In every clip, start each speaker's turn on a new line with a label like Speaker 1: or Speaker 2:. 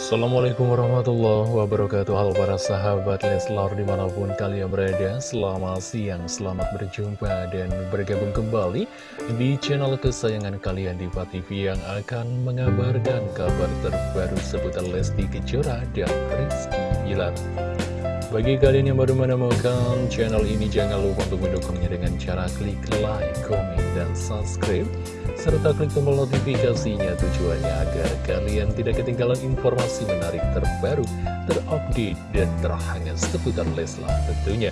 Speaker 1: Assalamualaikum warahmatullahi wabarakatuh. Halo para sahabat Leslar di mana pun kalian berada Selamat siang, selamat berjumpa dan bergabung kembali Di channel kesayangan kalian di TV Yang akan mengabarkan kabar terbaru seputar Lesti Kejora dan Rizky Bilar. Bagi kalian yang baru menemukan channel ini, jangan lupa untuk mendukungnya dengan cara klik like, komen, dan subscribe serta klik tombol notifikasinya tujuannya agar kalian tidak ketinggalan informasi menarik terbaru, terupdate, dan terhangat seputar Leslar tentunya.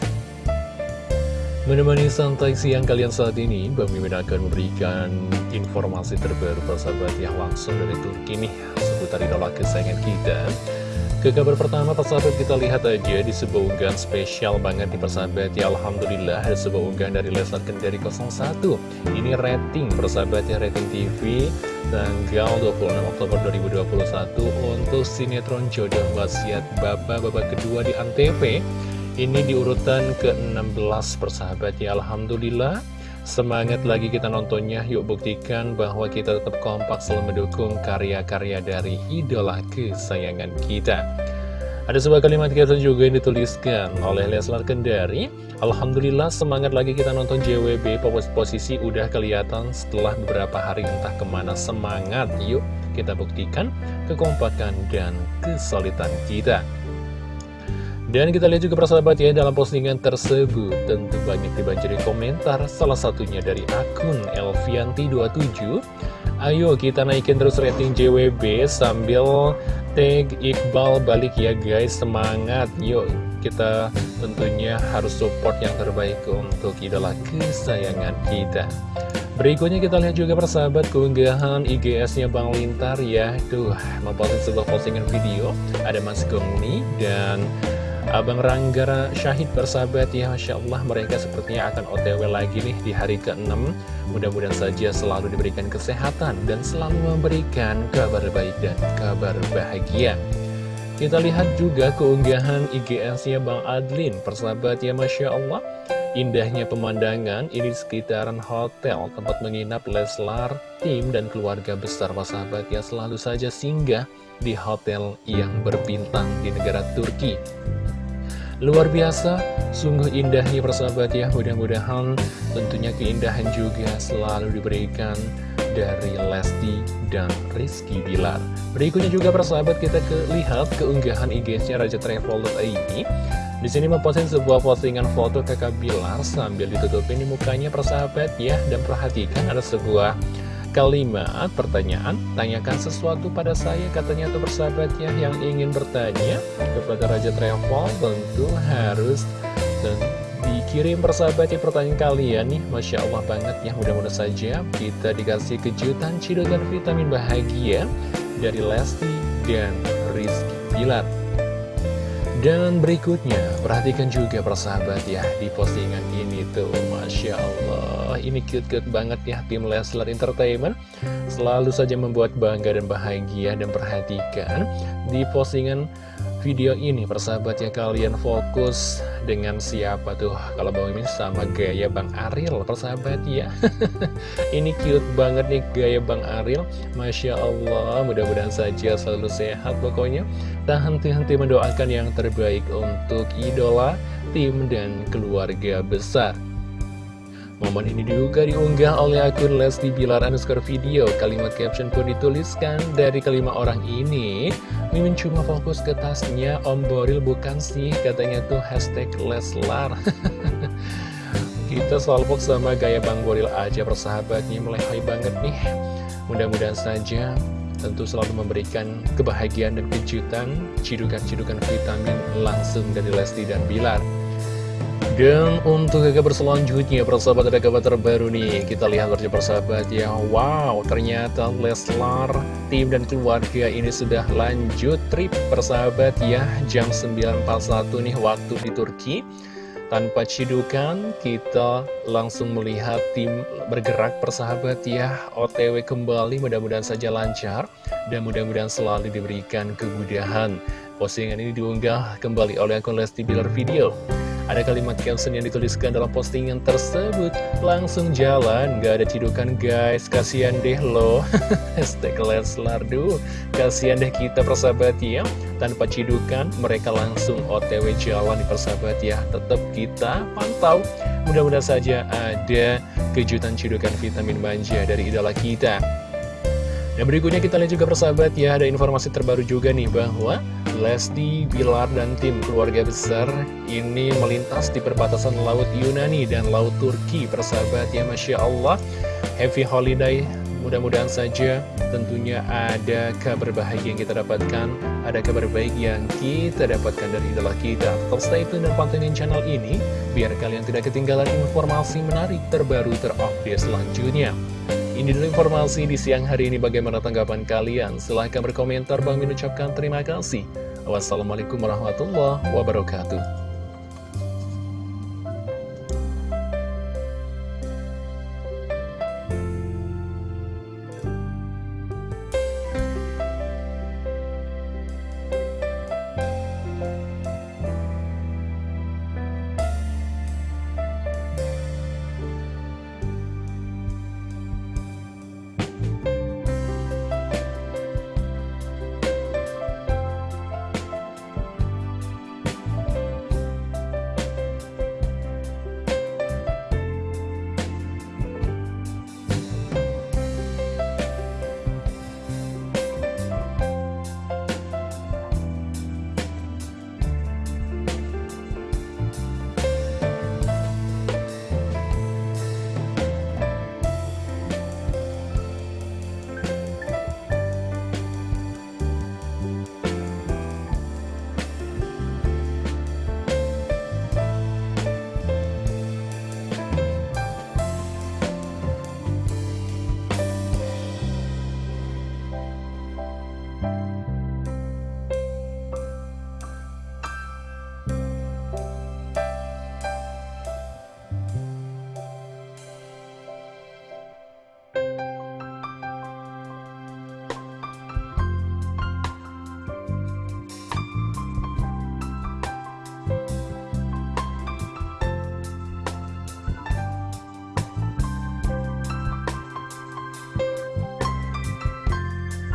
Speaker 1: Menemani santai siang kalian saat ini, Bang akan memberikan informasi terbaru persahabat yang langsung dari Turki nih, seputar idola kesayangan kita. Ke kabar pertama persahabat kita lihat aja di sebuah unggahan spesial banget di persahabat. Ya Alhamdulillah ada sebuah unggahan dari Leslar Kendari 01 Ini rating persahabat ya rating TV tanggal 26 Oktober 2021 untuk sinetron jodoh wasiat bapak-bapak kedua di Antv. Ini di urutan ke-16 persahabat ya Alhamdulillah Semangat lagi kita nontonnya, yuk buktikan bahwa kita tetap kompak selalu mendukung karya-karya dari idola kesayangan kita. Ada sebuah kalimat kita juga yang dituliskan oleh Leslar Kendari. Alhamdulillah semangat lagi kita nonton JWB, posisi udah kelihatan setelah beberapa hari entah ke mana semangat. Yuk kita buktikan kekompakan dan kesulitan kita. Dan kita lihat juga persahabat ya dalam postingan tersebut tentu banyak dibanjiri komentar salah satunya dari akun Elvianti27 Ayo kita naikin terus rating JWB sambil tag Iqbal balik ya guys. Semangat. Yuk kita tentunya harus support yang terbaik untuk idola kesayangan kita. Berikutnya kita lihat juga persahabat keunggahan IGS-nya Bang Lintar ya. Tuh memposting sebuah postingan video. Ada Mas Gongli dan Abang Ranggara Syahid bersahabat ya Masya Allah mereka sepertinya akan otw lagi nih di hari ke-6 Mudah-mudahan saja selalu diberikan kesehatan dan selalu memberikan kabar baik dan kabar bahagia. Kita lihat juga keunggahan IGS-nya Bang Adlin Persahabat ya Masya Allah Indahnya pemandangan ini di sekitaran hotel tempat menginap Leslar, tim dan keluarga besar sahabat ya selalu saja singgah di hotel yang berbintang di negara Turki. Luar biasa, sungguh indahnya persahabat ya Mudah-mudahan tentunya keindahan juga selalu diberikan dari Lesti dan Rizky Bilar. Berikutnya juga persahabat kita ke, lihat keunggahan IG-nya Raja Travel ini di sini memposting sebuah postingan foto kakak Bilar sambil ditutupin di mukanya persahabat ya. Dan perhatikan ada sebuah kalimat pertanyaan Tanyakan sesuatu pada saya katanya tuh persahabat ya Yang ingin bertanya kepada Raja Travel tentu harus dan dikirim persahabat ya pertanyaan kalian nih. Masya Allah banget ya mudah-mudahan saja kita dikasih kejutan cidukan vitamin bahagia dari Lesti dan Rizky Bilar. Dan berikutnya, perhatikan juga persahabat ya di postingan ini tuh Masya Allah. Ini cute-cute banget ya tim Leslar Entertainment. Selalu saja membuat bangga dan bahagia dan perhatikan Di postingan video ini persahabat ya kalian fokus dengan siapa tuh? Kalau Bang Mimin sama gaya Bang Ariel persahabat ya. Ini cute banget nih gaya Bang Ariel Masya Allah mudah-mudahan saja selalu sehat pokoknya. Tak henti-henti mendoakan yang terbaik untuk idola tim dan keluarga besar Momen ini juga diunggah oleh akun Lesti Bilar underscore video. Kalimat caption pun dituliskan dari kelima orang ini. Mimin cuma fokus ke tasnya, Om Boril bukan sih, katanya tuh hashtag Leslar. Kita selalu fokus sama gaya Bang Boril aja persahabatnya, melehoi banget nih. Mudah-mudahan saja tentu selalu memberikan kebahagiaan dan kejutan, cidukan-cidukan vitamin langsung dari Lesti dan Bilar. Dan untuk kabar selanjutnya persahabat ada kabar terbaru nih. Kita lihat berjumpa persahabat ya. Wow ternyata Leslar tim dan keluarga ini sudah lanjut trip persahabat ya. Jam 9.41 nih waktu di Turki. Tanpa cidukan, kita langsung melihat tim bergerak persahabat ya. OTW kembali, mudah-mudahan saja lancar Dan mudah-mudahan selalu diberikan kemudahan. Postingan ini diunggah kembali oleh akun Lesti Bilar Video Ada kalimat caption yang dituliskan dalam postingan tersebut. Langsung jalan, gak ada cidukan guys. Kasian deh lo. Hashtag Leslar kasian deh kita persahabat ya. Tanpa cidukan, mereka langsung otw jalan di persahabat ya. Tetap kita pantau. Mudah-mudahan saja ada kejutan cidukan vitamin manja dari idola kita dan berikutnya kita lihat juga persahabat ya, ada informasi terbaru juga nih bahwa Lesti, Bilar, dan tim keluarga besar ini melintas di perbatasan Laut Yunani dan Laut Turki persahabat ya Masya Allah. Happy Holiday, mudah-mudahan saja tentunya ada kabar bahagia yang kita dapatkan, ada kabar baik yang kita dapatkan dari idola kita. Tetap stay tune dan pantengin channel ini, biar kalian tidak ketinggalan informasi menarik terbaru terupdate selanjutnya. Ini dulu informasi di siang hari ini bagaimana tanggapan kalian. Silahkan berkomentar, Bang Min ucapkan terima kasih. Wassalamualaikum warahmatullahi wabarakatuh.